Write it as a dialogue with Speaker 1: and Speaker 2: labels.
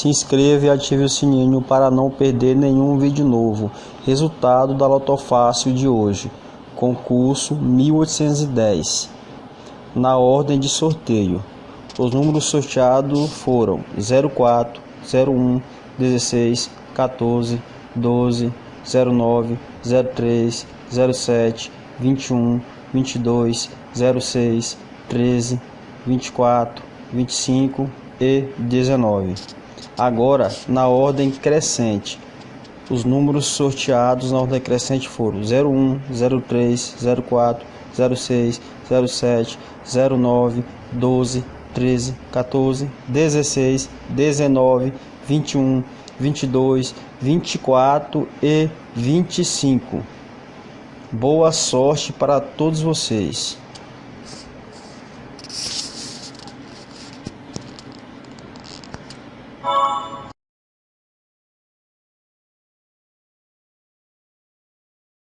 Speaker 1: Se inscreva e ative o sininho para não perder nenhum vídeo novo. Resultado da Lotofácil de hoje. Concurso 1810. Na ordem de sorteio. Os números sorteados foram 04, 01, 16, 14, 12, 09, 03, 07, 21, 22, 06, 13, 24, 25 e 19. Agora, na ordem crescente. Os números sorteados na ordem crescente foram 01, 03, 04, 06, 07, 09, 12, 13, 14, 16, 19, 21, 22, 24 e 25. Boa sorte para todos vocês.